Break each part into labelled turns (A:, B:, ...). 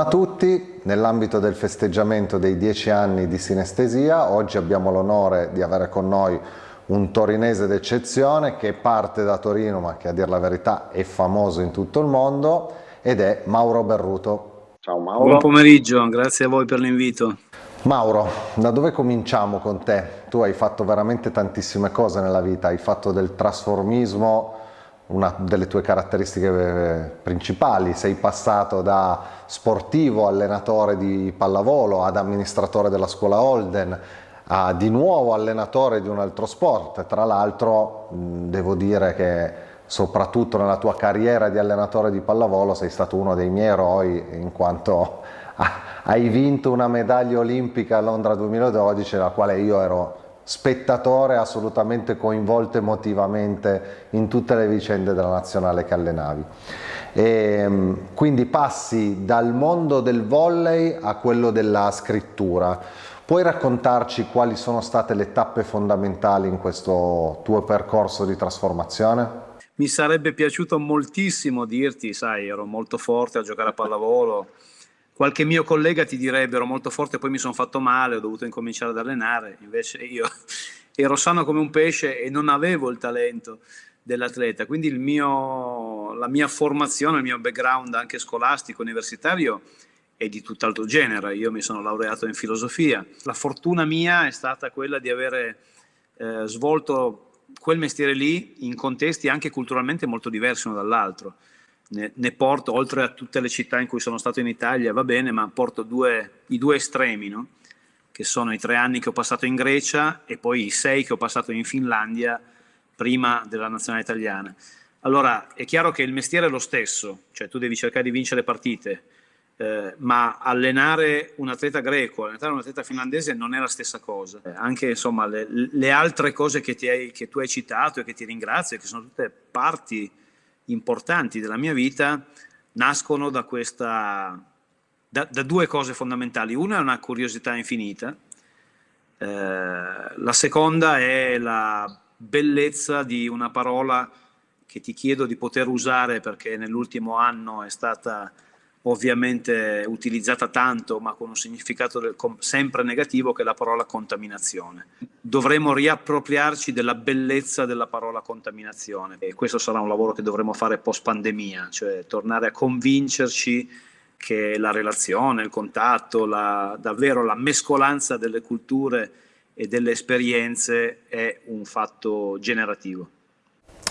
A: Buongiorno a tutti, nell'ambito del festeggiamento dei dieci anni di sinestesia oggi abbiamo l'onore di avere con noi un torinese d'eccezione che parte da Torino ma che a dire la verità è famoso in tutto il mondo ed è Mauro Berruto.
B: Ciao Mauro. Buon pomeriggio, grazie a voi per l'invito.
A: Mauro, da dove cominciamo con te? Tu hai fatto veramente tantissime cose nella vita, hai fatto del trasformismo una delle tue caratteristiche eh, principali, sei passato da sportivo, allenatore di pallavolo, ad amministratore della scuola Holden, a di nuovo allenatore di un altro sport, tra l'altro devo dire che soprattutto nella tua carriera di allenatore di pallavolo sei stato uno dei miei eroi in quanto hai vinto una medaglia olimpica a Londra 2012 la quale io ero spettatore assolutamente coinvolto emotivamente in tutte le vicende della nazionale che allenavi. E, ehm, quindi passi dal mondo del volley a quello della scrittura. Puoi raccontarci quali sono state le tappe fondamentali in questo tuo percorso di trasformazione?
B: Mi sarebbe piaciuto moltissimo dirti, sai, ero molto forte a giocare a pallavolo, qualche mio collega ti direbbe ero molto forte poi mi sono fatto male, ho dovuto incominciare ad allenare, invece io ero sano come un pesce e non avevo il talento dell'atleta, quindi mio, la mia formazione, il mio background anche scolastico, universitario è di tutt'altro genere, io mi sono laureato in filosofia, la fortuna mia è stata quella di avere eh, svolto quel mestiere lì in contesti anche culturalmente molto diversi uno dall'altro ne, ne, porto, oltre a tutte le città in cui sono stato in Italia, va bene, ma porto due, i due estremi, no? che sono i tre anni che ho passato in Grecia e poi i sei che ho passato in Finlandia prima della nazionale italiana. Allora, è chiaro che il mestiere è lo stesso, cioè tu devi cercare di vincere partite, eh, ma allenare un atleta greco, allenare un atleta finlandese non è la stessa cosa. Eh, anche insomma, le, le altre cose che, hai, che, tu hai citato e che ti ringrazio, che sono tutte parti importanti della mia vita nascono da, questa, da, da due cose fondamentali. Una è una curiosità infinita, eh, la seconda è la bellezza di una parola che ti chiedo di poter usare perché nell'ultimo anno è stata ovviamente utilizzata tanto ma con un significato sempre negativo che è la parola contaminazione. Dovremo riappropriarci della bellezza della parola contaminazione e questo sarà un lavoro che dovremo fare post pandemia, cioè tornare a convincerci che la relazione, il contatto, la, davvero la mescolanza delle culture e delle esperienze è un fatto generativo.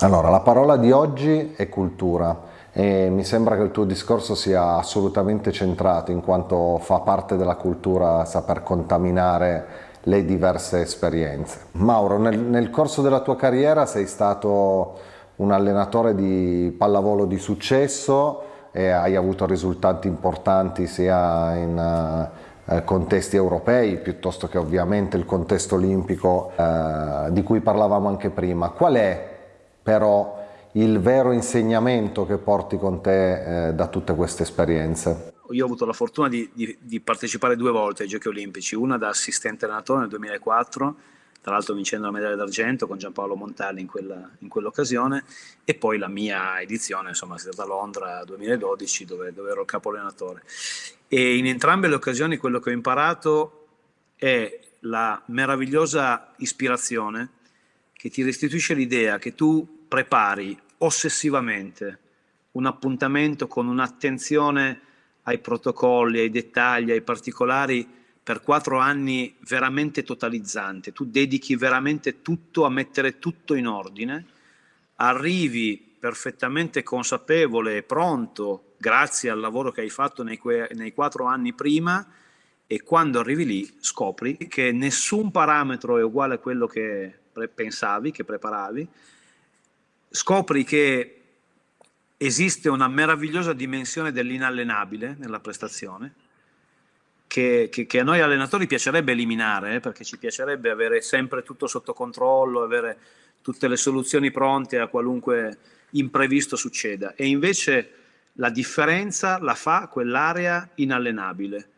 A: Allora, la parola di oggi è cultura e mi sembra che il tuo discorso sia assolutamente centrato in quanto fa parte della cultura saper contaminare le diverse esperienze. Mauro, nel, nel corso della tua carriera sei stato un allenatore di pallavolo di successo e hai avuto risultati importanti sia in uh, contesti europei piuttosto che ovviamente il contesto olimpico uh, di cui parlavamo anche prima. Qual è però il vero insegnamento che porti con te eh, da tutte queste esperienze?
B: Io ho avuto la fortuna di, di, di, partecipare due volte ai Giochi Olimpici, una da assistente allenatore nel 2004, tra l'altro vincendo la medaglia d'argento con Giampaolo Montali in, quella, in quell'occasione, e poi la mia edizione, insomma, è stata a Londra 2012 dove, dove ero il capo allenatore. E in entrambe le occasioni quello che ho imparato è la meravigliosa ispirazione che ti restituisce l'idea che tu prepari ossessivamente un appuntamento con un'attenzione ai protocolli, ai dettagli, ai particolari per quattro anni veramente totalizzante, tu dedichi veramente tutto a mettere tutto in ordine, arrivi perfettamente consapevole e pronto grazie al lavoro che hai fatto nei, nei quattro anni prima e quando arrivi lì scopri che nessun parametro è uguale a quello che pensavi, che preparavi, scopri che esiste una meravigliosa dimensione dell'inallenabile nella prestazione, che, che, che, a noi allenatori piacerebbe eliminare, eh, perché ci piacerebbe avere sempre tutto sotto controllo, avere tutte le soluzioni pronte a qualunque imprevisto succeda. E invece la differenza la fa quell'area inallenabile,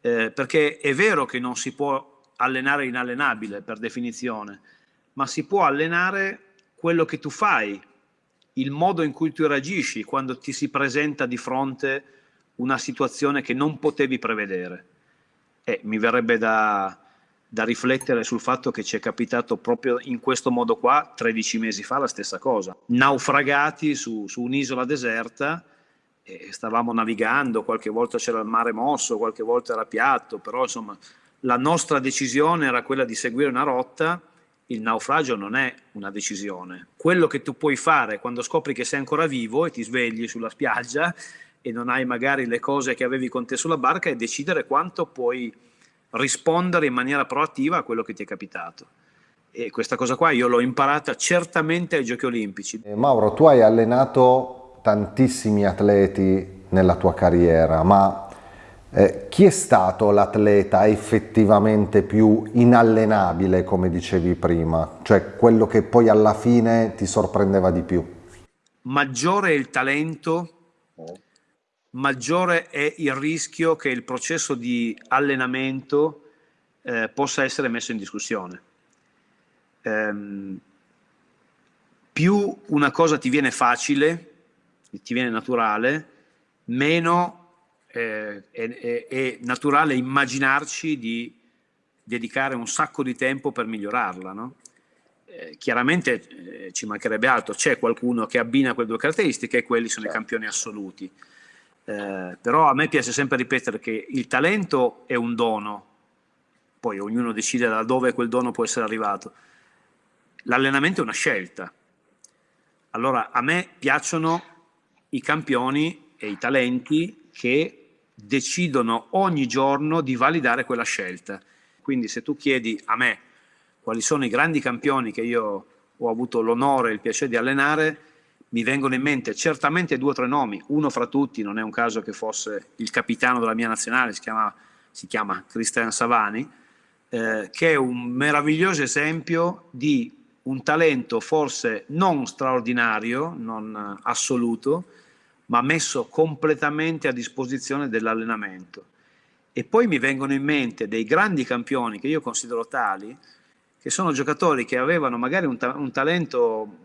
B: eh, perché è vero che non si può allenare inallenabile per definizione, ma si può allenare quello che tu fai, il modo in cui tu reagisci quando ti si presenta di fronte una situazione che non potevi prevedere. E mi verrebbe da, da riflettere sul fatto che ci è capitato proprio in questo modo qua 13 mesi fa la stessa cosa. Naufragati su, su un'isola deserta, stavamo navigando, qualche volta c'era il mare mosso, qualche volta era piatto, però insomma la nostra decisione era quella di seguire una rotta, il naufragio non è una decisione. Quello che tu puoi fare quando scopri che sei ancora vivo e ti svegli sulla spiaggia e non hai magari le cose che avevi con te sulla barca è decidere quanto puoi rispondere in maniera proattiva a quello che ti è capitato. E questa cosa qua io l'ho imparata certamente ai Giochi Olimpici.
A: Eh, Mauro, tu hai allenato tantissimi atleti nella tua carriera, ma eh, chi è stato l'atleta effettivamente più inallenabile, come dicevi prima? Cioè quello che poi alla fine ti sorprendeva di più?
B: Maggiore è il talento, maggiore è il rischio che il processo di allenamento eh, possa essere messo in discussione. Ehm, più una cosa ti viene facile, ti viene naturale, meno eh, è, è, naturale immaginarci di dedicare un sacco di tempo per migliorarla. No? Eh, chiaramente eh, ci mancherebbe altro, c'è qualcuno che abbina quelle due caratteristiche e quelli sono certo. i campioni assoluti. Eh, però a me piace sempre ripetere che il talento è un dono, poi ognuno decide da dove quel dono può essere arrivato. L'allenamento è una scelta. Allora a me piacciono i campioni e i talenti che decidono ogni giorno di validare quella scelta. Quindi se tu chiedi a me quali sono i grandi campioni che io ho avuto l'onore e il piacere di allenare, mi vengono in mente certamente due o tre nomi, uno fra tutti, non è un caso che fosse il capitano della mia nazionale, si chiama, si chiama Cristian Savani, eh, che è un meraviglioso esempio di un talento forse non straordinario, non assoluto, ma messo completamente a disposizione dell'allenamento. E poi mi vengono in mente dei grandi campioni che io considero tali, che sono giocatori che avevano magari un, ta un talento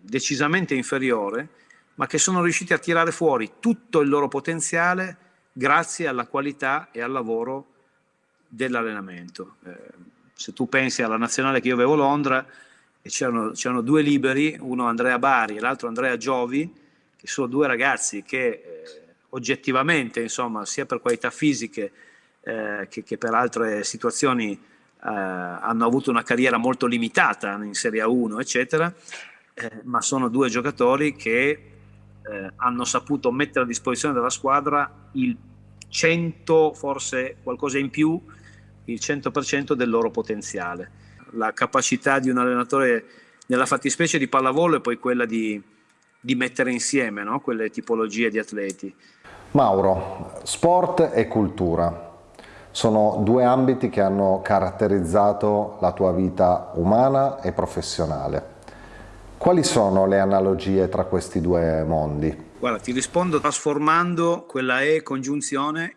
B: decisamente inferiore, ma che sono riusciti a tirare fuori tutto il loro potenziale grazie alla qualità e al lavoro dell'allenamento. Eh, se tu pensi alla nazionale che io avevo a Londra, c'erano due liberi, uno Andrea Bari e l'altro Andrea Giovi, che sono due ragazzi che eh, oggettivamente, insomma, sia per qualità fisiche eh, che, che, per altre situazioni eh, hanno avuto una carriera molto limitata in Serie A1, eccetera, eh, ma sono due giocatori che eh, hanno saputo mettere a disposizione della squadra il 100, forse qualcosa in più, il 100% del loro potenziale. La capacità di un allenatore nella fattispecie di pallavolo è poi quella di, di mettere insieme no? quelle tipologie di atleti.
A: Mauro, sport e cultura sono due ambiti che hanno caratterizzato la tua vita umana e professionale. Quali sono le analogie tra questi due mondi?
B: Guarda, ti rispondo trasformando quella E congiunzione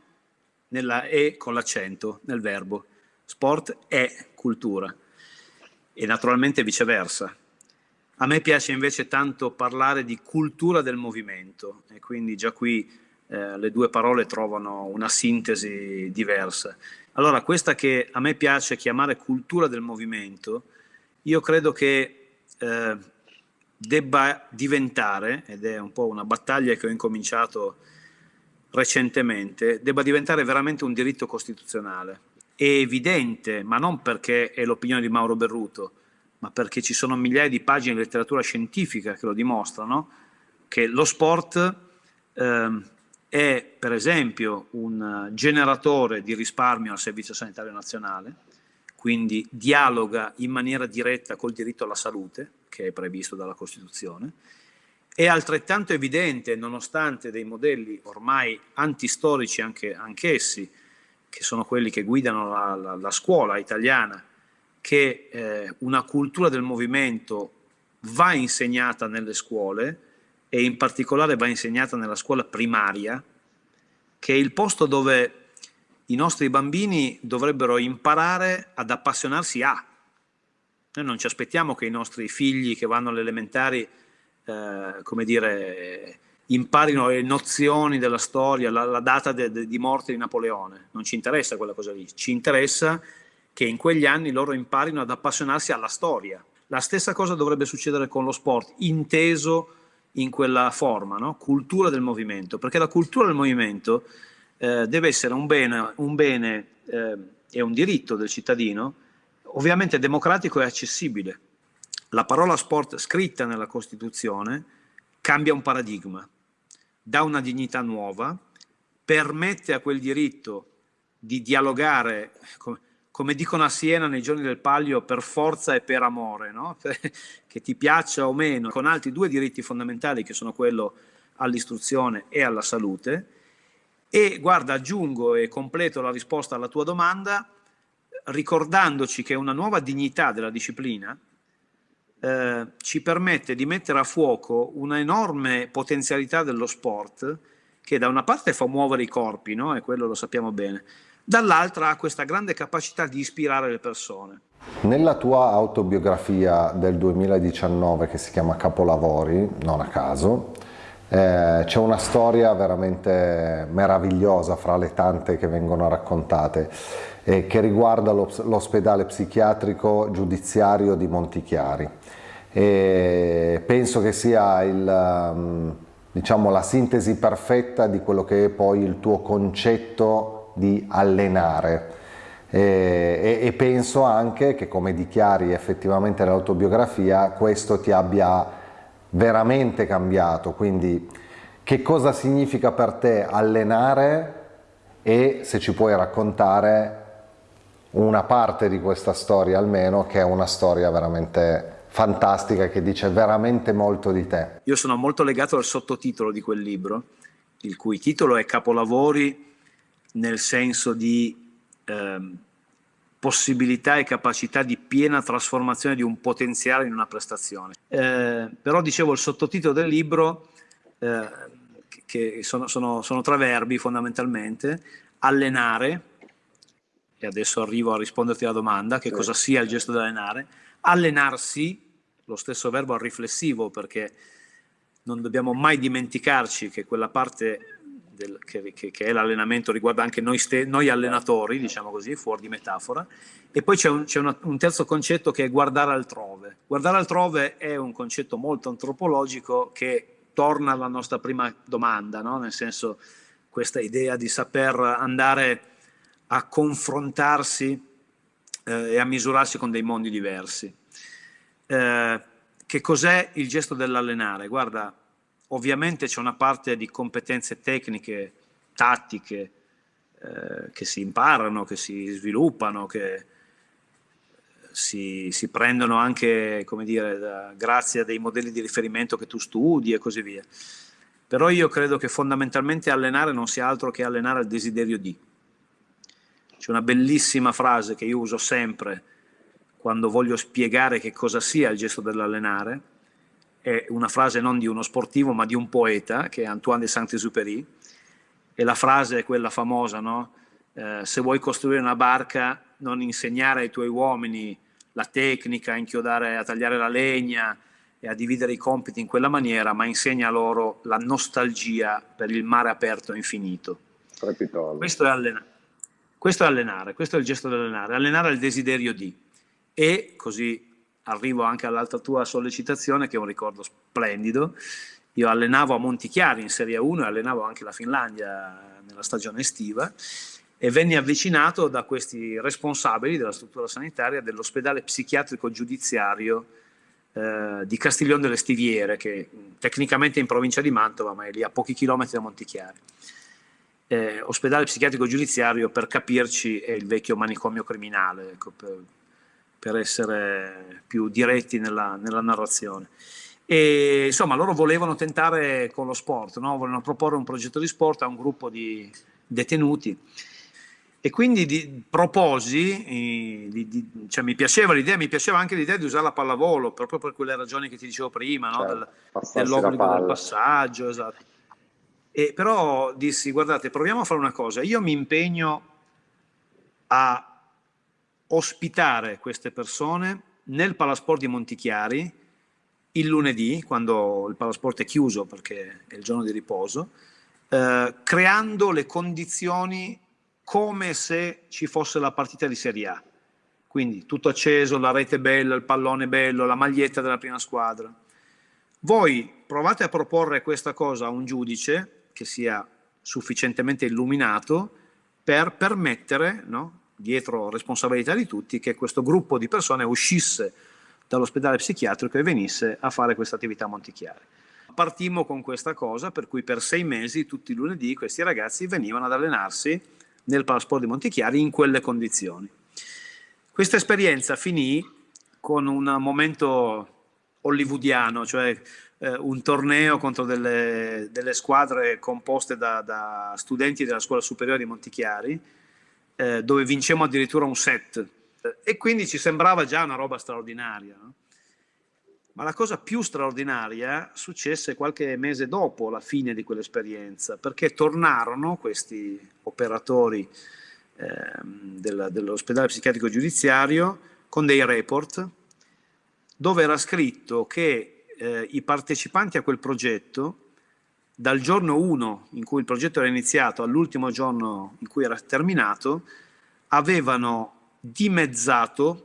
B: nella E con l'accento, nel verbo. Sport è cultura e naturalmente viceversa. A me piace invece tanto parlare di cultura del movimento e quindi già qui eh, le due parole trovano una sintesi diversa. Allora, questa che a me piace chiamare cultura del movimento, io credo che eh, debba diventare, ed è un po' una battaglia che ho incominciato recentemente, debba diventare veramente un diritto costituzionale. È evidente, ma non perché è l'opinione di Mauro Berruto, ma perché ci sono migliaia di pagine di letteratura scientifica che lo dimostrano, che lo sport eh, è per esempio un generatore di risparmio al Servizio Sanitario Nazionale, quindi dialoga in maniera diretta col diritto alla salute, che è previsto dalla Costituzione, è altrettanto evidente, nonostante dei modelli ormai antistorici anche, anch'essi, che sono quelli che guidano la, la, la scuola italiana, che eh, una cultura del movimento va insegnata nelle scuole e in particolare va insegnata nella scuola primaria, che è il posto dove i nostri bambini dovrebbero imparare ad appassionarsi a. Noi non ci aspettiamo che i nostri figli che vanno alle elementari, eh, come dire, imparino le nozioni della storia, la, la data de, de, di morte di Napoleone, non ci interessa quella cosa lì, ci interessa che in quegli anni loro imparino ad appassionarsi alla storia. La stessa cosa dovrebbe succedere con lo sport, inteso in quella forma, no? cultura del movimento, perché la cultura del movimento eh, deve essere un bene, un bene eh, e un diritto del cittadino, ovviamente democratico e accessibile. La parola sport scritta nella Costituzione cambia un paradigma, dà una dignità nuova, permette a quel diritto di dialogare, come, come dicono a Siena nei giorni del Palio, per forza e per amore, no? che ti piaccia o meno, con altri due diritti fondamentali che sono quello all'istruzione e alla salute. E guarda, aggiungo e completo la risposta alla tua domanda ricordandoci che una nuova dignità della disciplina eh, ci permette di mettere a fuoco una enorme potenzialità dello sport che da una parte fa muovere i corpi, no? e quello lo sappiamo bene, dall'altra ha questa grande capacità di ispirare le persone.
A: Nella tua autobiografia del 2019 che si chiama Capolavori, non a caso, eh, c'è una storia veramente meravigliosa fra le tante che vengono raccontate eh, che riguarda l'ospedale psichiatrico giudiziario di Montichiari. E penso che sia il, mm, diciamo, la sintesi perfetta di quello che è poi il tuo concetto di allenare. E, e, penso anche che come dichiari effettivamente nell'autobiografia questo ti abbia veramente cambiato, quindi che cosa significa per te allenare e se ci puoi raccontare una parte di questa storia almeno che è una storia veramente fantastica che dice veramente molto di te.
B: Io sono molto legato al sottotitolo di quel libro, il cui titolo è Capolavori nel senso di ehm, possibilità e capacità di piena trasformazione di un potenziale in una prestazione. Eh, però dicevo il sottotitolo del libro, eh, che sono, sono, sono tre verbi fondamentalmente, allenare, e adesso arrivo a risponderti alla domanda, che cosa sia il gesto di allenare, allenarsi, lo stesso verbo riflessivo perché non dobbiamo mai dimenticarci che quella parte del, che, che, che, è l'allenamento riguarda anche noi, noi, allenatori, diciamo così, fuori di metafora, e poi c'è, un, un, terzo concetto che è guardare altrove. Guardare altrove è un concetto molto antropologico che torna alla nostra prima domanda, no? nel senso questa idea di saper andare a confrontarsi eh, e a misurarsi con dei mondi diversi. Eh, che cos'è il gesto dell'allenare? Guarda, Ovviamente c'è una parte di competenze tecniche, tattiche, eh, che si imparano, che si sviluppano, che si, si prendono anche, come dire, da, grazie a dei modelli di riferimento che tu studi e così via. Però io credo che fondamentalmente allenare non sia altro che allenare il desiderio di. C'è una bellissima frase che io uso sempre quando voglio spiegare che cosa sia il gesto dell'allenare, è una frase non di uno sportivo ma di un poeta che è Antoine de Saint-Exupéry e la frase è quella famosa, no? eh, se vuoi costruire una barca non insegnare ai tuoi uomini la tecnica, a inchiodare, a tagliare la legna e a dividere i compiti in quella maniera, ma insegna loro la nostalgia per il mare aperto e infinito. Questo è, allenare. questo è allenare, questo è il gesto dell'allenare, allenare il desiderio di. E così arrivo anche all'altra tua sollecitazione, che è un ricordo splendido. Io allenavo a Montichiari in Serie 1 e allenavo anche la Finlandia nella stagione estiva e venni avvicinato da questi responsabili della struttura sanitaria dell'ospedale psichiatrico giudiziario eh, di Castiglione delle Stiviere, che tecnicamente è in provincia di Mantova, ma è lì a pochi chilometri da Montichiari. Eh, ospedale psichiatrico giudiziario, per capirci, è il vecchio manicomio criminale, ecco, per, per essere più diretti nella, nella narrazione. E insomma, loro volevano tentare con lo sport, no? volevano proporre un progetto di sport a un gruppo di detenuti. E quindi di, proposi, di, di, cioè mi piaceva l'idea, mi piaceva anche l'idea di usare la pallavolo, proprio per quelle ragioni che ti dicevo prima, no? certo, del, dell'obbligo del passaggio, esatto. E però dissi, guardate, proviamo a fare una cosa, io mi impegno a ospitare queste persone nel Palasport di Montichiari il lunedì, quando il palasport è chiuso perché è il giorno di riposo, eh, creando le condizioni come se ci fosse la partita di Serie A. Quindi tutto acceso, la rete bella, il pallone bello, la maglietta della prima squadra. Voi provate a proporre questa cosa a un giudice che sia sufficientemente illuminato per permettere, no, dietro responsabilità di tutti, che questo gruppo di persone uscisse dall'ospedale psichiatrico e venisse a fare questa attività a Montichiari. Partimmo con questa cosa, per cui per sei mesi, tutti i lunedì, questi ragazzi venivano ad allenarsi nel Palasport di Montichiari in quelle condizioni. Questa esperienza finì con un momento hollywoodiano, cioè eh, un torneo contro delle, delle squadre composte da, da, studenti della scuola superiore di Montichiari, eh, dove vincemmo addirittura un set e quindi ci sembrava già una roba straordinaria. No? Ma la cosa più straordinaria successe qualche mese dopo la fine di quell'esperienza, perché tornarono questi operatori eh, del, dell'ospedale psichiatrico giudiziario con dei report dove era scritto che eh, i partecipanti a quel progetto, dal giorno 1 in cui il progetto era iniziato all'ultimo giorno in cui era terminato, avevano dimezzato,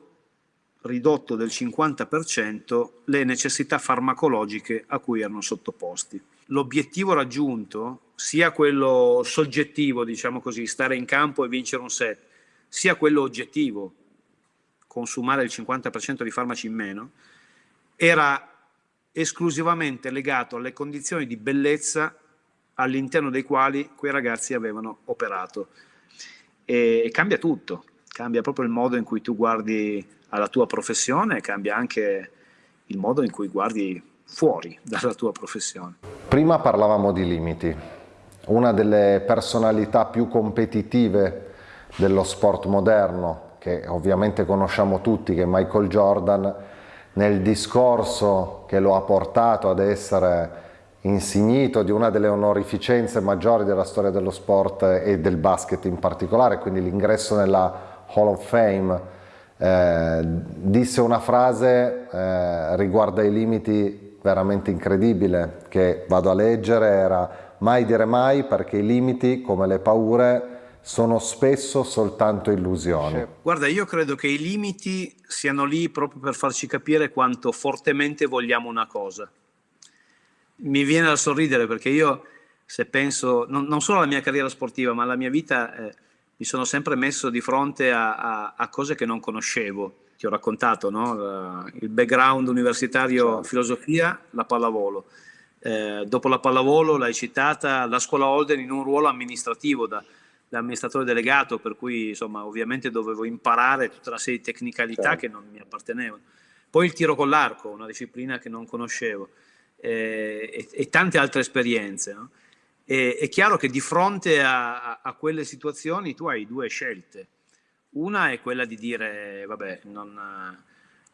B: ridotto del 50%, le necessità farmacologiche a cui erano sottoposti. L'obiettivo raggiunto, sia quello soggettivo, diciamo così, stare in campo e vincere un set, sia quello oggettivo, consumare il 50% di farmaci in meno, era esclusivamente legato alle condizioni di bellezza all'interno dei quali quei ragazzi avevano operato. E cambia tutto, cambia proprio il modo in cui tu guardi alla tua professione, cambia anche il modo in cui guardi fuori dalla tua professione.
A: Prima parlavamo di limiti. Una delle personalità più competitive dello sport moderno, che ovviamente conosciamo tutti, che è Michael Jordan, nel discorso che lo ha portato ad essere insignito di una delle onorificenze maggiori della storia dello sport e del basket in particolare, quindi l'ingresso nella Hall of Fame, eh, disse una frase eh, riguardo ai limiti veramente incredibile che vado a leggere, era mai dire mai perché i limiti come le paure sono spesso soltanto illusioni.
B: Guarda, io credo che i limiti siano lì proprio per farci capire quanto fortemente vogliamo una cosa. Mi viene da sorridere perché io, se penso, non, non solo alla mia carriera sportiva, ma alla mia vita, eh, mi sono sempre messo di fronte a, a, a cose che non conoscevo. Ti ho raccontato no? il background universitario certo. filosofia, la pallavolo. Eh, dopo la pallavolo l'hai citata la scuola Holden in un ruolo amministrativo da, da amministratore delegato, per cui insomma ovviamente dovevo imparare tutta una serie di tecnicalità certo. che non mi appartenevano. Poi il tiro con l'arco, una disciplina che non conoscevo, eh, e, e, tante altre esperienze. No? E, è chiaro che di fronte a, a, quelle situazioni tu hai due scelte. Una è quella di dire, vabbè, non,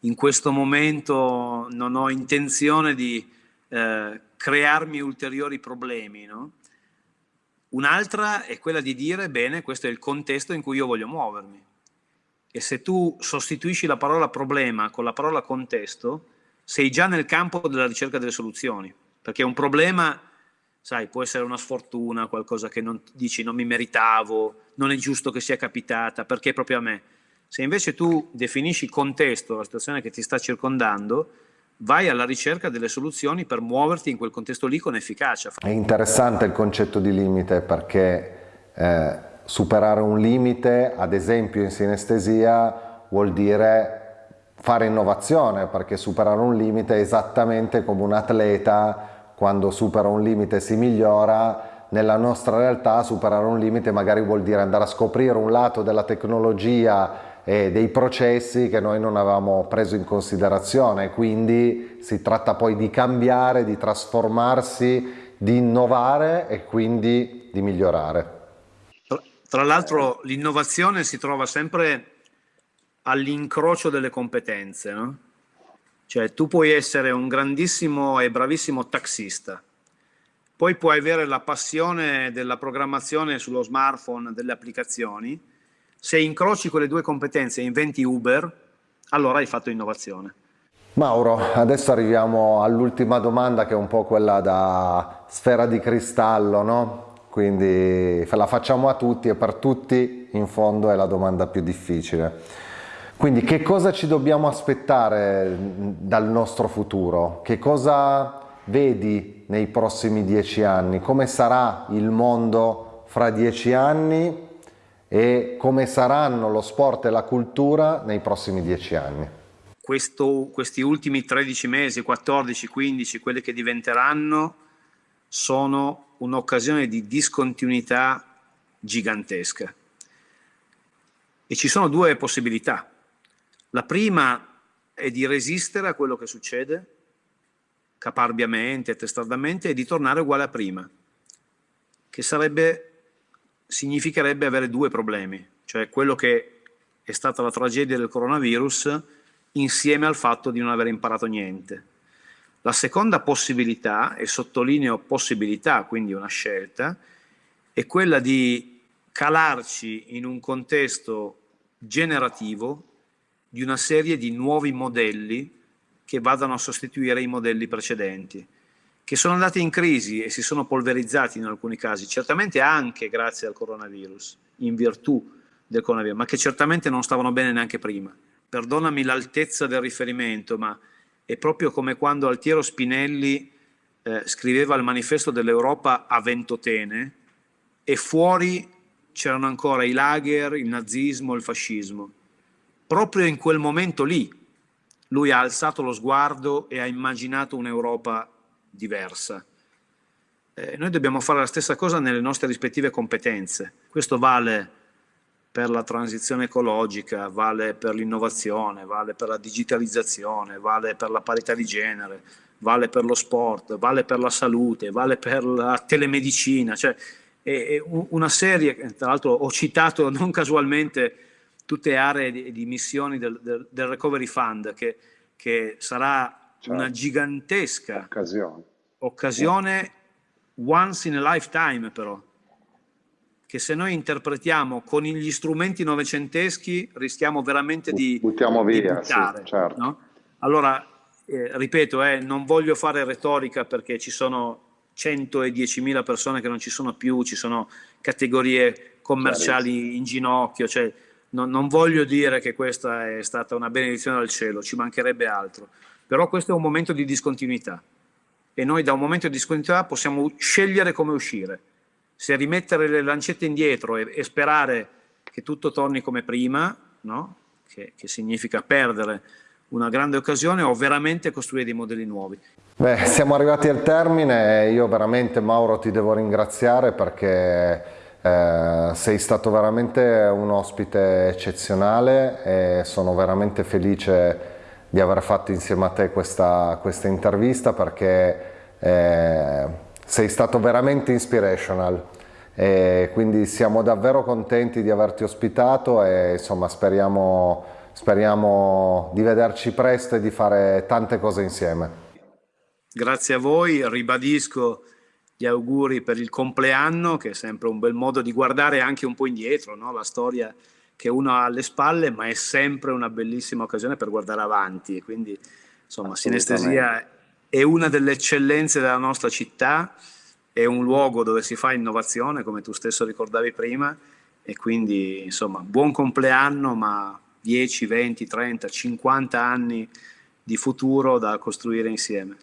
B: in questo momento non ho intenzione di eh, crearmi ulteriori problemi, no? Un'altra è quella di dire, bene, questo è il contesto in cui io voglio muovermi. E se tu sostituisci la parola problema con la parola contesto, sei già nel campo della ricerca delle soluzioni, perché un problema sai, può essere una sfortuna, qualcosa che non, dici non mi meritavo, non è giusto che sia capitata, perché proprio a me. Se invece tu definisci il contesto, la situazione che ti sta circondando, vai alla ricerca delle soluzioni per muoverti in quel contesto lì con efficacia.
A: È interessante il concetto di limite perché eh, superare un limite, ad esempio in sinestesia, vuol dire fare innovazione, perché superare un limite è esattamente come un atleta quando supera un limite si migliora, nella nostra realtà superare un limite magari vuol dire andare a scoprire un lato della tecnologia e dei processi che noi non avevamo preso in considerazione, quindi si tratta poi di cambiare, di trasformarsi, di innovare e quindi di migliorare.
B: Tra l'altro l'innovazione si trova sempre all'incrocio delle competenze, no? Cioè tu puoi essere un grandissimo e bravissimo taxista, poi puoi avere la passione della programmazione sullo smartphone, delle applicazioni, se incroci quelle due competenze e inventi Uber, allora hai fatto innovazione.
A: Mauro, adesso arriviamo all'ultima domanda che è un po' quella da sfera di cristallo, no? Quindi la facciamo a tutti e per tutti in fondo è la domanda più difficile. Quindi che cosa ci dobbiamo aspettare dal nostro futuro? Che cosa vedi nei prossimi dieci anni? Come sarà il mondo fra dieci anni e come saranno lo sport e la cultura nei prossimi dieci anni?
B: questo, questi ultimi 13 mesi, 14, 15, quelli che diventeranno, sono un'occasione di discontinuità gigantesca. E ci sono due possibilità. La prima è di resistere a quello che succede, caparbiamente, testardamente, e di tornare uguale a prima, che sarebbe, significherebbe avere due problemi, cioè quello che è stata la tragedia del coronavirus, insieme al fatto di non aver imparato niente. La seconda possibilità, e sottolineo possibilità, quindi una scelta, è quella di calarci in un contesto generativo di una serie di nuovi modelli che vadano a sostituire i modelli precedenti, che sono andati in crisi e si sono polverizzati in alcuni casi, certamente anche grazie al coronavirus, in virtù del coronavirus, ma che certamente non stavano bene neanche prima perdonami l'altezza del riferimento, ma è proprio come quando Altiero Spinelli eh, scriveva il manifesto dell'Europa a Ventotene e fuori c'erano ancora i lager, il nazismo, il fascismo. Proprio in quel momento lì lui ha alzato lo sguardo e ha immaginato un'Europa diversa. Eh, noi dobbiamo fare la stessa cosa nelle nostre rispettive competenze. Questo vale per la transizione ecologica, vale per l'innovazione, vale per la digitalizzazione, vale per la parità di genere, vale per lo sport, vale per la salute, vale per la telemedicina, cioè è una serie, tra l'altro ho citato non casualmente tutte aree di, di missioni del, del, del, Recovery Fund, che, che sarà certo. una gigantesca occasione. occasione once in a lifetime però, che se noi interpretiamo con gli strumenti novecenteschi rischiamo veramente di,
A: Buttiamo via,
B: di buttare.
A: Sì, certo.
B: no? Allora, eh, ripeto, eh, non voglio fare retorica perché ci sono 110.000 persone che non ci sono più, ci sono categorie commerciali in ginocchio, cioè, non, non voglio dire che questa è stata una benedizione dal cielo, ci mancherebbe altro, però questo è un momento di discontinuità e noi da un momento di discontinuità possiamo scegliere come uscire se rimettere le lancette indietro e, e sperare che tutto torni come prima, no? che, che significa perdere una grande occasione o veramente costruire dei modelli nuovi.
A: Beh, siamo arrivati al termine e io veramente Mauro ti devo ringraziare perché eh, sei stato veramente un ospite eccezionale e sono veramente felice di aver fatto insieme a te questa, questa intervista perché eh, sei stato veramente inspirational e quindi siamo davvero contenti di averti ospitato e insomma speriamo, speriamo di vederci presto e di fare tante cose insieme.
B: Grazie a voi, ribadisco gli auguri per il compleanno che è sempre un bel modo di guardare anche un po' indietro, no? la storia che uno ha alle spalle ma è sempre una bellissima occasione per guardare avanti quindi insomma sinestesia è una delle eccellenze della nostra città, è un luogo dove si fa innovazione, come tu stesso ricordavi prima, e quindi insomma buon compleanno, ma 10, 20, 30, 50 anni di futuro da costruire insieme.